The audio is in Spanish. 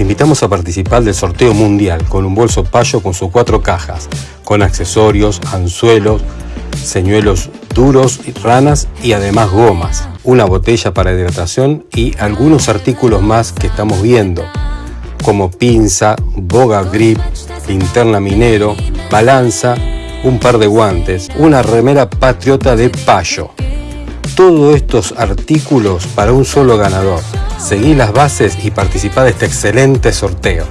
Te invitamos a participar del sorteo mundial con un bolso payo con sus cuatro cajas, con accesorios, anzuelos, señuelos duros, ranas y además gomas, una botella para hidratación y algunos artículos más que estamos viendo, como pinza, boga grip, linterna minero, balanza, un par de guantes, una remera patriota de payo. Todos estos artículos para un solo ganador. Seguí las bases y participa de este excelente sorteo.